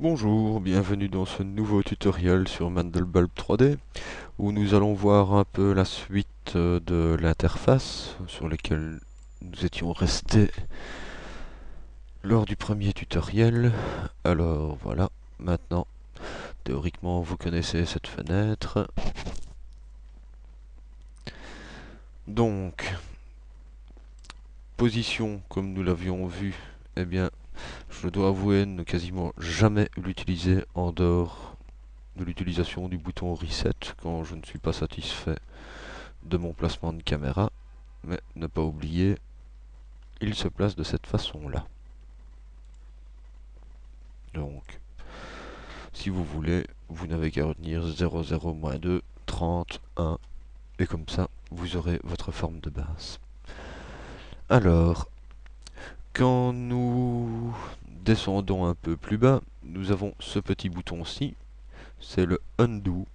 Bonjour, bienvenue dans ce nouveau tutoriel sur Mandelbulb 3D où nous allons voir un peu la suite euh, de l'interface sur laquelle nous étions restés lors du premier tutoriel. Alors voilà, maintenant théoriquement vous connaissez cette fenêtre. Donc, position comme nous l'avions vu, eh bien je dois avouer ne quasiment jamais l'utiliser en dehors de l'utilisation du bouton reset quand je ne suis pas satisfait de mon placement de caméra. Mais ne pas oublier, il se place de cette façon-là. Donc, si vous voulez, vous n'avez qu'à retenir 00-2, 30, 1, et comme ça, vous aurez votre forme de base. Alors, quand nous descendons un peu plus bas, nous avons ce petit bouton-ci. C'est le Undo,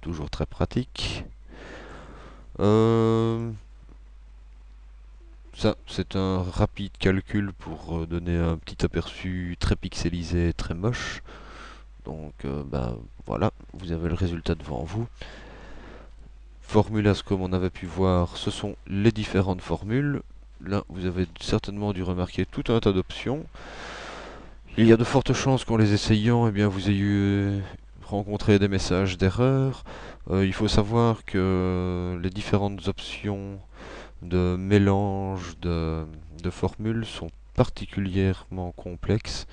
toujours très pratique. Euh, ça, c'est un rapide calcul pour euh, donner un petit aperçu très pixelisé, très moche. Donc, euh, bah, voilà, vous avez le résultat devant vous. Formulas, comme on avait pu voir, ce sont les différentes formules là, vous avez certainement dû remarquer tout un tas d'options. Il y a de fortes chances qu'en les essayant, eh bien, vous ayez rencontré des messages d'erreur. Euh, il faut savoir que les différentes options de mélange de, formules sont particulièrement complexes.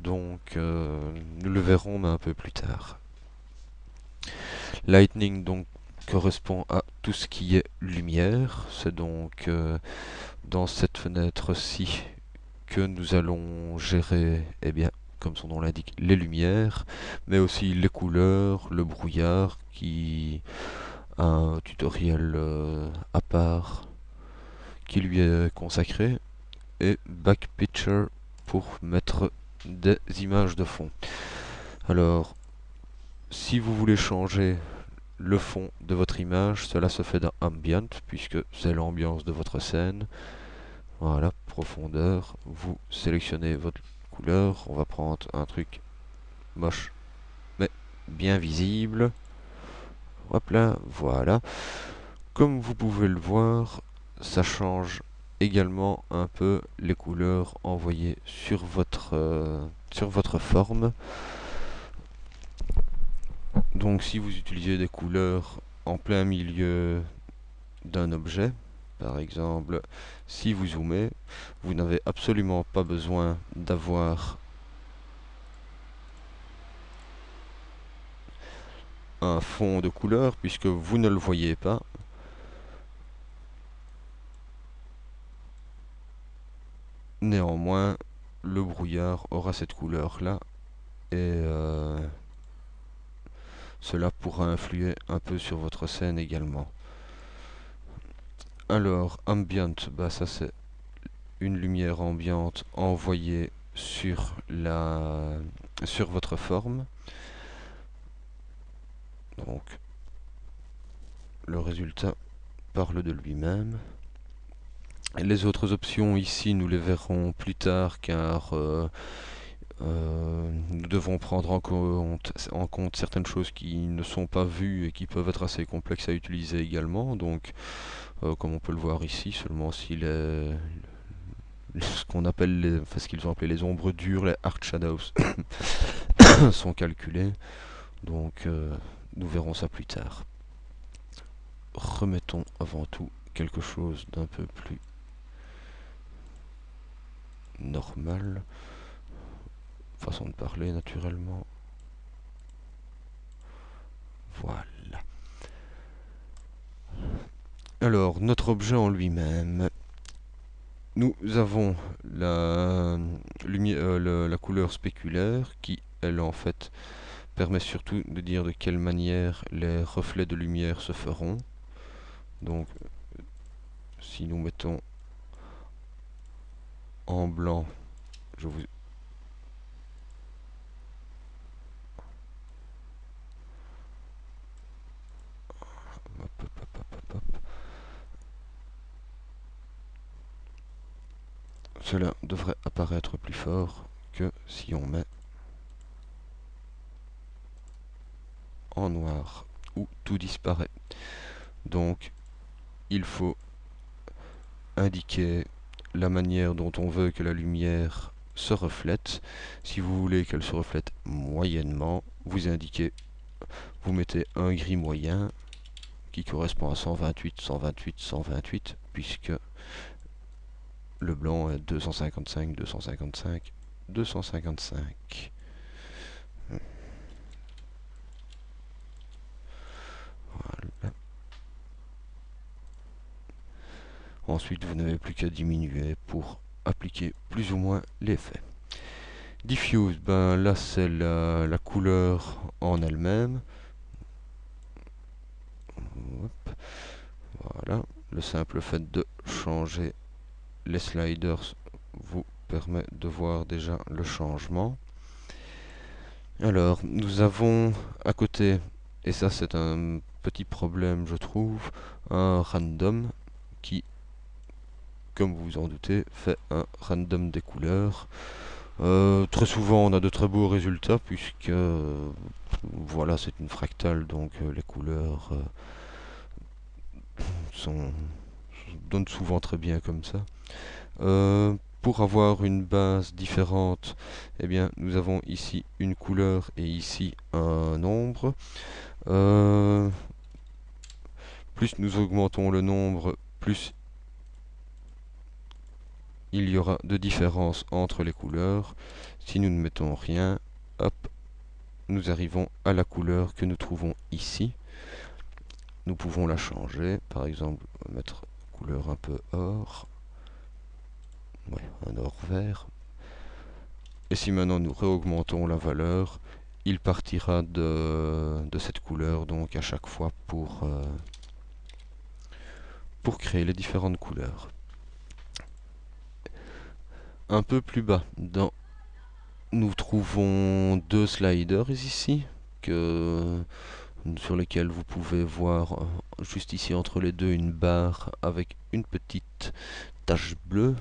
Donc, euh, nous le verrons un peu plus tard. Lightning, donc, correspond à tout ce qui est lumière. C'est donc euh, dans cette fenêtre-ci que nous allons gérer, eh bien, comme son nom l'indique, les lumières, mais aussi les couleurs, le brouillard, qui un tutoriel euh, à part qui lui est consacré, et Back Picture pour mettre des images de fond. Alors, si vous voulez changer le fond de votre image. Cela se fait dans Ambient, puisque c'est l'ambiance de votre scène. Voilà, profondeur. Vous sélectionnez votre couleur. On va prendre un truc moche, mais bien visible. Hop là, voilà. Comme vous pouvez le voir, ça change également un peu les couleurs envoyées sur votre, euh, sur votre forme. Donc si vous utilisez des couleurs en plein milieu d'un objet, par exemple, si vous zoomez, vous n'avez absolument pas besoin d'avoir un fond de couleur puisque vous ne le voyez pas. Néanmoins, le brouillard aura cette couleur-là et euh, cela pourra influer un peu sur votre scène également. Alors, ambient, bah ça c'est une lumière ambiante envoyée sur, la, sur votre forme. Donc, le résultat parle de lui-même. Les autres options ici, nous les verrons plus tard car euh, euh, nous devons prendre en compte, certaines choses qui ne sont pas vues et qui peuvent être assez complexes à utiliser également. Donc, euh, comme on peut le voir ici, seulement si les, ce qu'on appelle, qu'ils ont appelé les ombres dures, les hard shadows, sont calculées. Donc, euh, nous verrons ça plus tard. Remettons avant tout quelque chose d'un peu plus normal façon de parler naturellement. Voilà. Alors, notre objet en lui-même. Nous avons la, euh, la couleur spéculaire qui, elle, en fait, permet surtout de dire de quelle manière les reflets de lumière se feront. Donc, si nous mettons en blanc, je vous cela devrait apparaître plus fort que si on met en noir où tout disparaît. Donc il faut indiquer la manière dont on veut que la lumière se reflète. Si vous voulez qu'elle se reflète moyennement, vous indiquez, vous mettez un gris moyen qui correspond à 128, 128, 128, puisque le blanc est 255, 255, 255. Ensuite, vous n'avez plus qu'à diminuer pour appliquer plus ou moins l'effet. Diffuse, ben là c'est la, couleur en elle-même. Voilà, le simple fait de changer les sliders vous permet de voir déjà le changement. Alors, nous avons à côté, et ça c'est un petit problème je trouve, un random qui comme vous vous en doutez, fait un random des couleurs. Euh, très souvent on a de très beaux résultats puisque euh, voilà c'est une fractale donc euh, les couleurs sont, donnent souvent très bien comme ça. Pour avoir une base différente, eh bien nous avons ici une couleur et ici un nombre. plus nous augmentons le nombre, plus il y aura de différence entre les couleurs. Si nous ne mettons rien, hop, nous arrivons à la couleur que nous trouvons ici. Nous pouvons la changer, par exemple, mettre couleur un peu or, un or vert. Et si maintenant nous réaugmentons la valeur, il partira de, cette couleur donc à chaque fois pour, euh, pour créer les différentes couleurs un peu plus bas. Dans... Nous trouvons deux sliders ici, que... sur lesquels vous pouvez voir euh, juste ici entre les deux une barre avec une petite tache bleue.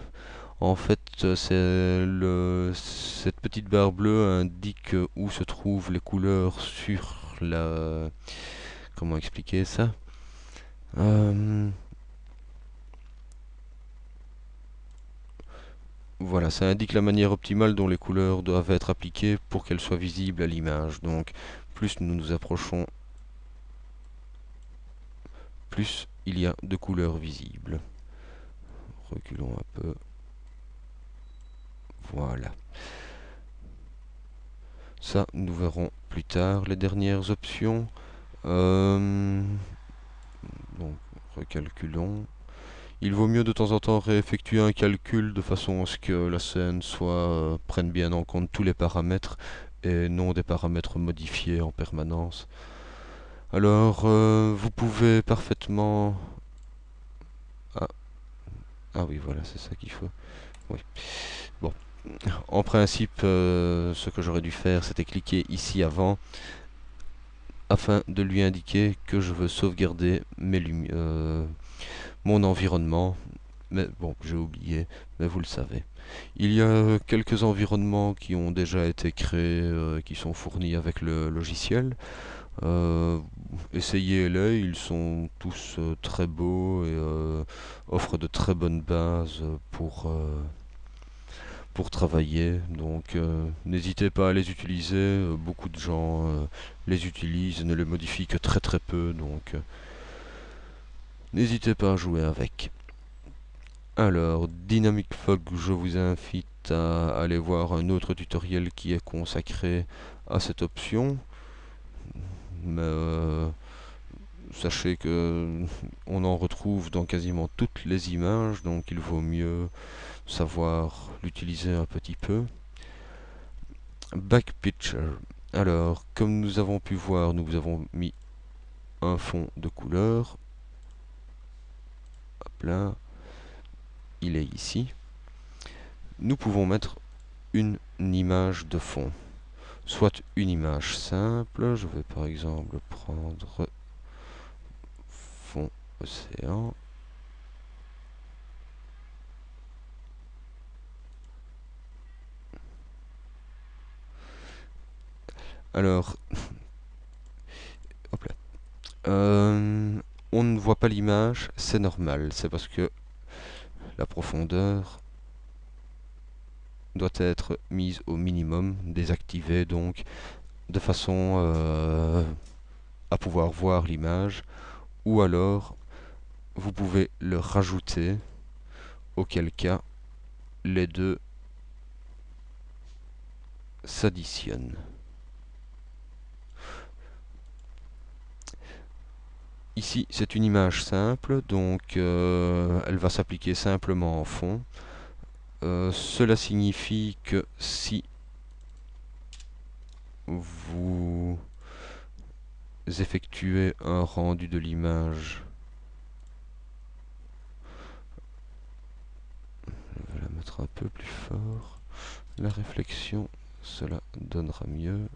En fait, le... cette petite barre bleue indique où se trouvent les couleurs sur la... Comment expliquer ça? Euh, Voilà, ça indique la manière optimale dont les couleurs doivent être appliquées pour qu'elles soient visibles à l'image. Donc, plus nous nous approchons, plus il y a de couleurs visibles. Reculons un peu. Voilà. Ça, nous verrons plus tard les dernières options. Euh, donc, recalculons. Il vaut mieux de temps en temps réeffectuer un calcul de façon à ce que la scène soit euh, prenne bien en compte tous les paramètres et non des paramètres modifiés en permanence. Alors, euh, vous pouvez parfaitement... Ah. ah oui, voilà, c'est ça qu'il faut. Oui. Bon. En principe, euh, ce que j'aurais dû faire, c'était cliquer ici avant afin de lui indiquer que je veux sauvegarder lumières mon environnement. Mais bon, j'ai oublié, mais vous le savez. Il y a quelques environnements qui ont déjà été créés, euh, qui sont fournis avec le logiciel. Euh, essayez-les, ils sont tous euh, très beaux et offrent de très bonnes bases pour, pour travailler. Donc n'hésitez pas à les utiliser, beaucoup de gens les utilisent ne les modifient que très très peu. Donc N'hésitez pas à jouer avec. Alors, Dynamic Fog, je vous invite à aller voir un autre tutoriel qui est consacré à cette option. Mais euh, sachez que on en retrouve dans quasiment toutes les images, donc il vaut mieux savoir l'utiliser un petit peu. Back Picture. Alors, comme nous avons pu voir, nous avons mis un fond de couleur là, il est ici. Nous pouvons mettre une, image de fond. Soit une image simple, je vais par exemple prendre océan. Alors, Euh, on ne voit pas l'image, c'est normal. C'est parce que la profondeur doit être mise au minimum, désactivée donc, de façon euh, à pouvoir voir l'image. Ou alors, vous pouvez le rajouter, auquel cas les deux s'additionnent. Ici, c'est une image simple, donc euh, elle va s'appliquer simplement en fond. Euh, cela signifie que si vous effectuez un rendu de l'image. Je la mettre un peu plus fort. La réflexion cela donnera mieux.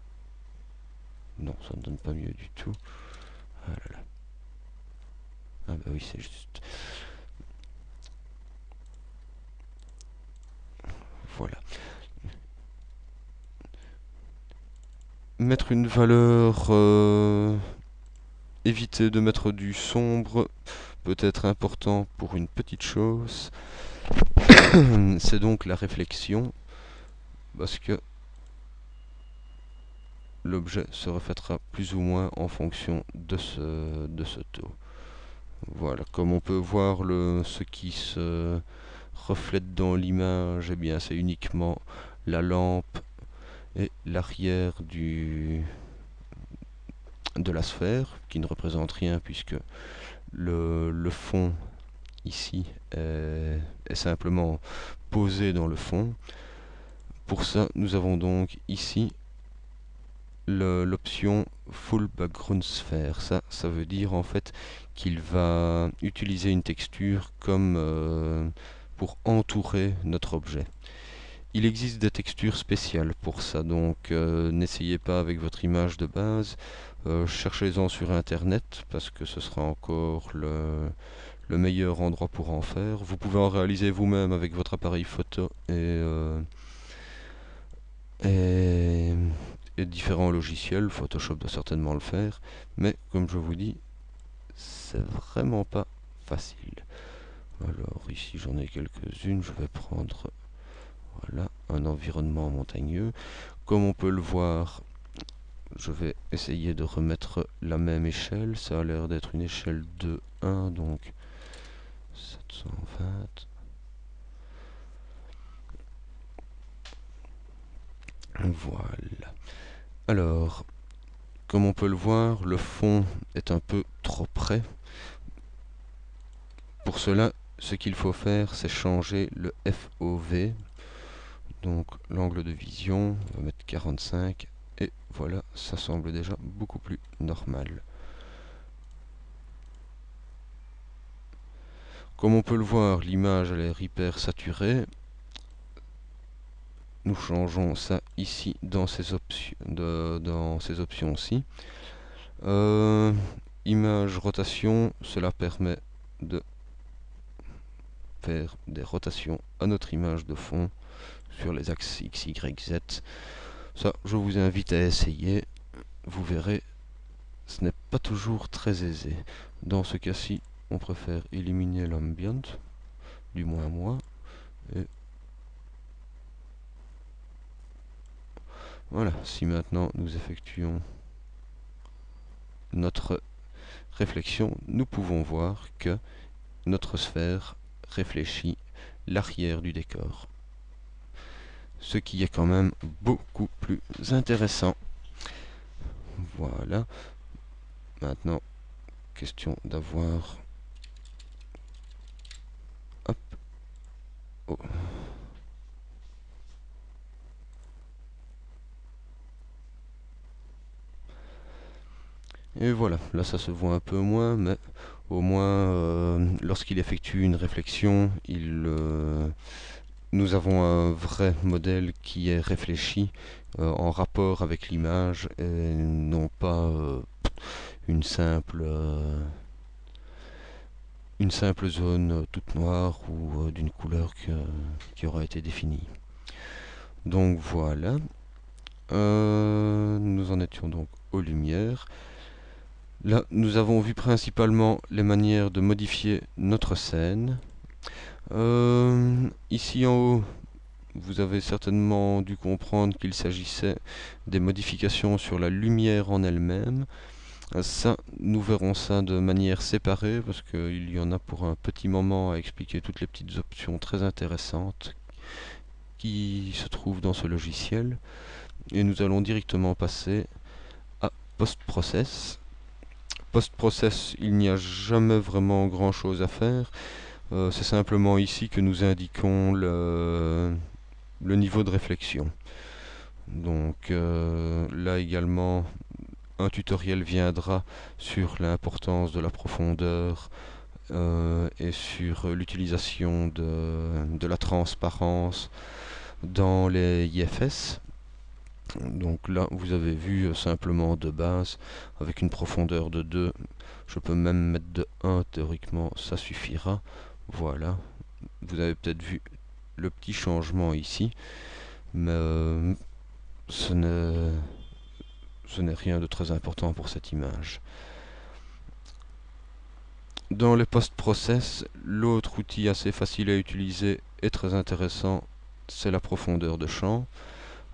Non ça ne donne pas mieux du tout. Ah là. Ah bah oui, c'est juste. Voilà. Mettre une valeur... Euh, éviter de mettre du sombre peut être important pour une petite chose. c'est donc la réflexion. Parce que l'objet se reflètera plus ou moins en fonction de ce, de ce taux. Voilà, comme on peut voir le, ce qui se reflète dans l'image, eh bien c'est uniquement la lampe et l'arrière du de la sphère, qui ne représente rien puisque le, fond ici est, est, simplement posé dans le fond. Pour ça, nous avons donc ici l'option Full Background Sphere. Ça, ça veut dire en fait qu'il va utiliser une texture comme euh, pour entourer notre objet. Il existe des textures spéciales pour ça, donc euh, n'essayez pas avec votre image de base, euh, cherchez-en sur internet parce que ce sera encore le, le, meilleur endroit pour en faire. Vous pouvez en réaliser vous-même avec votre appareil photo et, et, et différents logiciels, Photoshop doit certainement le faire, mais comme je vous dis, c'est vraiment pas facile. Alors ici j'en ai quelques-unes, je vais prendre voilà un environnement montagneux. Comme on peut le voir, je vais essayer de remettre la même échelle. Ça a l'air d'être une échelle de 1, donc 720. Voilà. Alors, comme on peut le voir, le fond est un peu trop près. Pour cela, ce qu'il faut faire, c'est changer le FOV. Donc l'angle de vision, on va mettre 45. Et voilà, ça semble déjà beaucoup plus normal. Comme on peut le voir, l'image a l'air hyper saturée nous changeons ça ici dans ces options ci euh, image rotation cela permet de faire des rotations à notre image de fond sur les axes x y z. Ça je vous invite à essayer. Vous verrez ce n'est pas toujours très aisé. Dans ce cas ci on préfère éliminer l'ambient du moins moi et Voilà, si maintenant nous effectuons notre réflexion, nous pouvons voir que notre sphère réfléchit l'arrière du décor. Ce qui est quand même beaucoup plus intéressant. Voilà. Maintenant, question d'avoir... Oh. Et voilà, là ça se voit un peu moins, mais au moins euh, lorsqu'il effectue une réflexion, il, euh, nous avons un vrai modèle qui est réfléchi euh, en rapport avec l'image et non pas une simple une simple zone toute noire ou d'une couleur qui aura été définie. Donc voilà, nous en étions donc aux lumières. Là, nous avons vu principalement les manières de modifier notre scène. Euh, ici en haut, vous avez certainement dû comprendre qu'il s'agissait des modifications sur la lumière en elle-même. Ça, nous verrons ça de manière séparée parce qu'il y en a pour un petit moment à expliquer toutes les petites options très intéressantes qui se trouvent dans ce logiciel. Et nous allons directement passer à post-process. Post-process, il n'y a jamais vraiment grand chose à faire. Euh, c'est simplement ici que nous indiquons le, niveau de réflexion. Donc euh, là également, un tutoriel viendra sur l'importance de la profondeur euh, et sur l'utilisation de, de, la transparence dans les IFS. Donc là, vous avez vu simplement de base, avec une profondeur de 2, je peux même mettre de 1 théoriquement, ça suffira. Voilà, vous avez peut-être vu le petit changement ici, mais euh, ce n'est rien de très important pour cette image. Dans les post-process, l'autre outil assez facile à utiliser et très intéressant, c'est la profondeur de champ.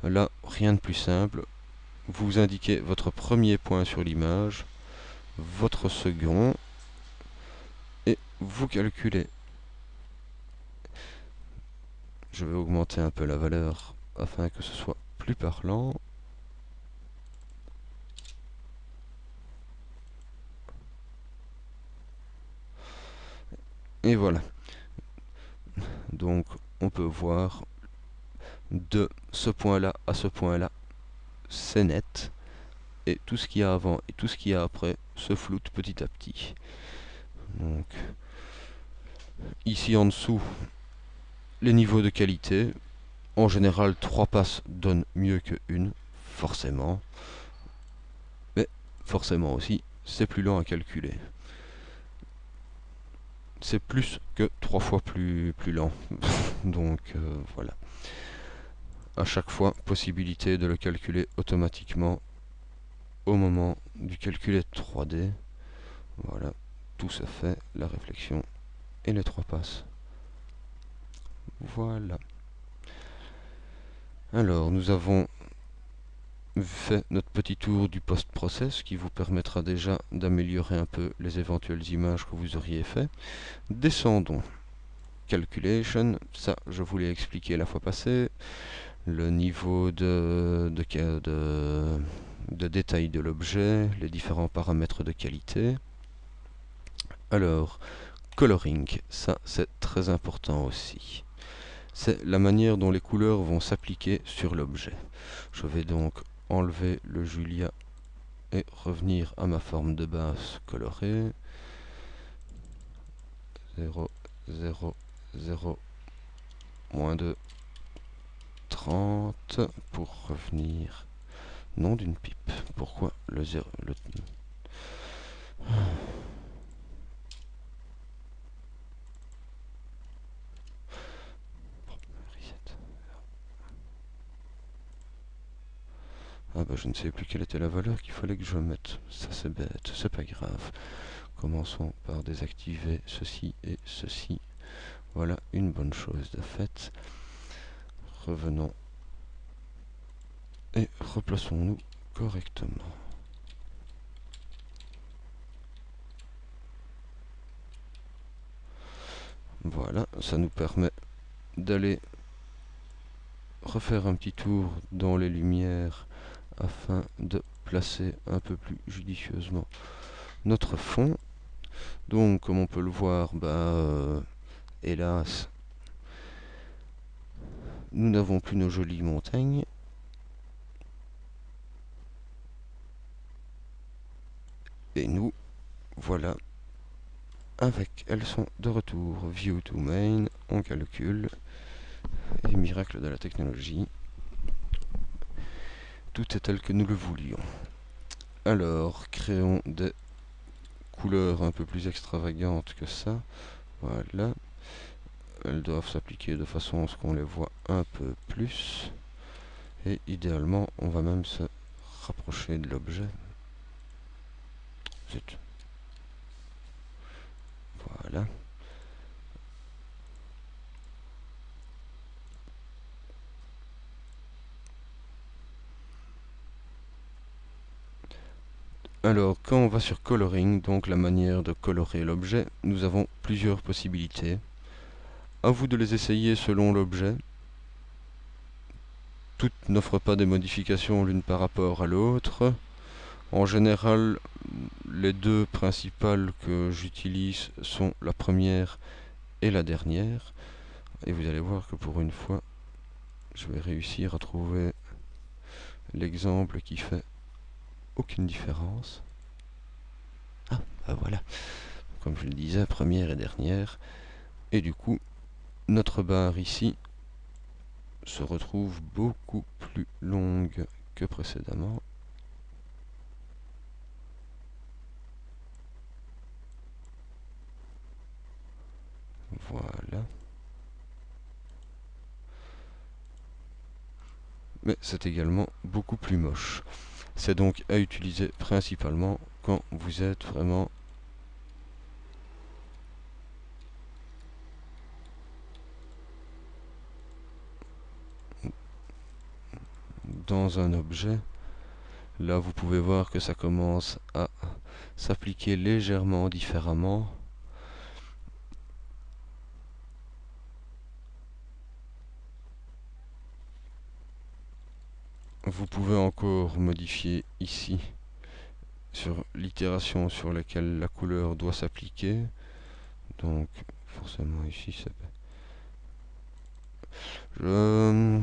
Là, rien de plus simple. Vous indiquez votre premier point sur l'image, votre second, et vous calculez je vais augmenter un peu la valeur afin que ce soit plus parlant. Et voilà. Donc on peut voir de ce point-là à ce point-là, c'est net. Et tout ce qu'il y a avant et tout ce qu'il y a après se floute petit à petit. Donc ici en dessous, les niveaux de qualité. En général, 3 passes donnent mieux que une, forcément. Mais forcément aussi, c'est plus lent à calculer. C'est plus que 3 fois plus, plus lent. Donc euh, voilà. À chaque fois, possibilité de le calculer automatiquement au moment du calculer 3D. Voilà, tout se fait, la réflexion et les trois passes. Voilà. Alors, nous avons fait notre petit tour du post-process qui vous permettra déjà d'améliorer un peu les éventuelles images que vous auriez fait. Descendons. Calculation, ça je vous l'ai expliqué la fois passée. Le niveau de détail de l'objet, les différents paramètres de qualité. Alors, coloring, ça c'est très important aussi c'est la manière dont les couleurs vont s'appliquer sur l'objet. Je vais donc enlever le Julia et revenir à ma forme de base colorée. 0, 0, 0, moins 2, 30 pour revenir non d'une pipe. Pourquoi le 0 le... Ah bah je ne sais plus quelle était la valeur qu'il fallait que je mette. Ça c'est bête, c'est pas grave. Commençons par désactiver ceci et ceci. Voilà une bonne chose de fait. Revenons et replaçons-nous correctement. Voilà, ça nous permet d'aller refaire un petit tour dans les lumières afin de placer un peu plus judicieusement notre fond. Donc, comme on peut le voir, bah, euh, hélas, nous n'avons plus nos jolies montagnes. Et nous, voilà, avec, elles sont de retour. View to main, on calcule, et miracle de la technologie tout est tel que nous le voulions. Alors, créons des couleurs un peu plus extravagantes que ça. Voilà. Elles doivent s'appliquer de façon à ce qu'on les voit un peu plus. Et idéalement, on va même se rapprocher de l'objet. Voilà. Alors, quand on va sur Coloring, donc la manière de colorer l'objet, nous avons plusieurs possibilités. À vous de les essayer selon l'objet. Toutes n'offrent pas des modifications l'une par rapport à l'autre. En général, les deux principales que j'utilise sont la première et la dernière. Et vous allez voir que pour une fois, je vais réussir à trouver l'exemple qui fait aucune différence. Ah, bah voilà. Comme je le disais, première et dernière. Et du coup, notre barre ici se retrouve beaucoup plus longue que précédemment. Voilà. Mais c'est également beaucoup plus moche. C'est donc à utiliser principalement quand vous êtes vraiment dans un objet. Là, vous pouvez voir que ça commence à s'appliquer légèrement différemment. Vous pouvez encore modifier ici sur l'itération sur laquelle la couleur doit s'appliquer. Donc forcément ici ça Je...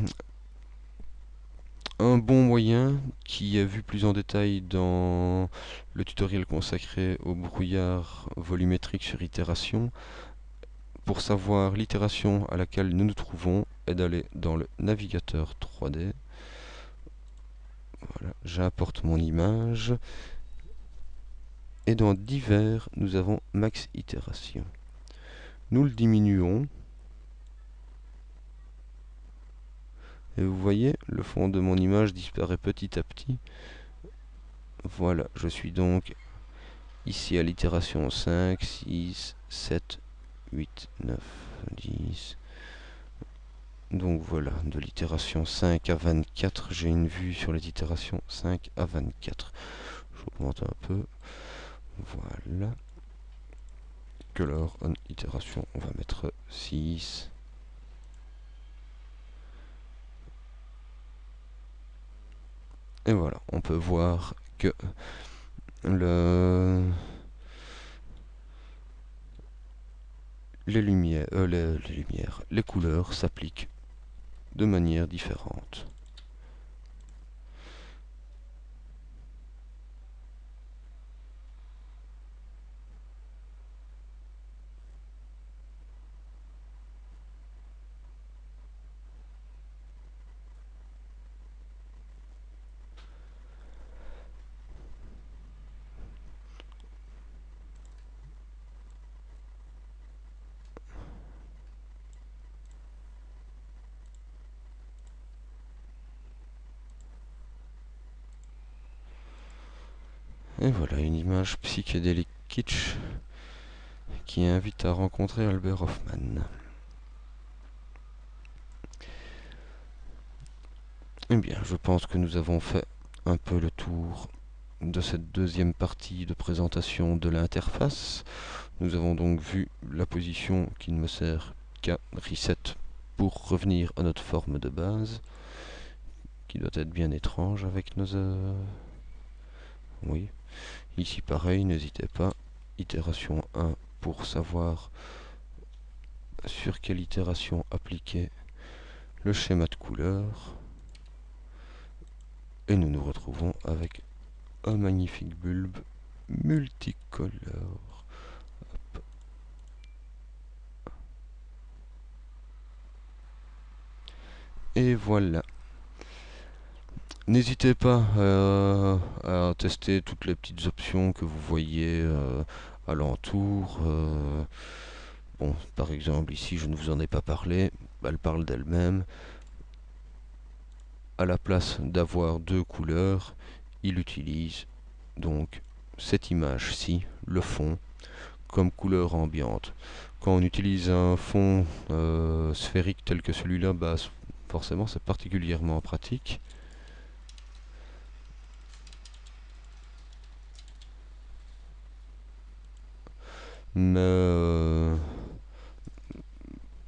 Un bon moyen qui est vu plus en détail dans le tutoriel consacré au brouillard volumétrique sur itération. Pour savoir l'itération à laquelle nous nous trouvons est d'aller dans le navigateur 3D voilà, j'importe mon image. Et dans divers, nous avons max itération. Nous le diminuons. Et vous voyez, le fond de mon image disparaît petit à petit. Voilà, je suis donc ici à l'itération 5, 6, 7, 8, 9, 10, donc voilà, de l'itération 5 à 24, j'ai une vue sur les itérations 5 à 24. J'augmente un peu. Voilà. Color on itération, on va mettre 6. Et voilà, on peut voir que le les lumières, euh, les lumières, les couleurs s'appliquent de manière différente. Et voilà une image psychédélique kitsch qui invite à rencontrer Albert Hoffman. Eh bien, je pense que nous avons fait un peu le tour de cette deuxième partie de présentation de l'interface. Nous avons donc vu la position qui ne me sert qu'à reset pour revenir à notre forme de base, qui doit être bien étrange avec nos... Euh, oui, Ici pareil, n'hésitez pas. Itération 1 pour savoir sur quelle itération appliquer le schéma de couleur. Et nous nous retrouvons avec un magnifique bulbe multicolore. Et voilà. N'hésitez pas euh, à tester toutes les petites options que vous voyez euh, alentour. Euh, par exemple, ici, je ne vous en ai pas parlé. Elle parle d'elle-même. À la place d'avoir deux couleurs, il utilise donc cette image-ci, le fond, comme couleur ambiante. Quand on utilise un fond sphérique tel que celui-là, bah, forcément c'est particulièrement pratique. Mais euh,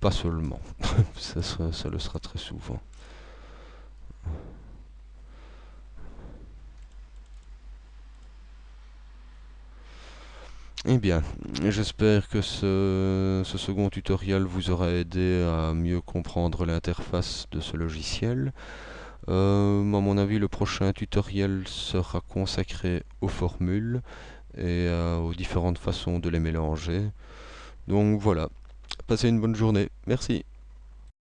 pas seulement, ça, le sera très souvent. Eh bien, j'espère que ce, second tutoriel vous aura aidé à mieux comprendre l'interface de ce logiciel. Euh, à mon avis, le prochain tutoriel sera consacré aux formules et aux différentes façons de les mélanger. Donc voilà, passez une bonne journée. Merci.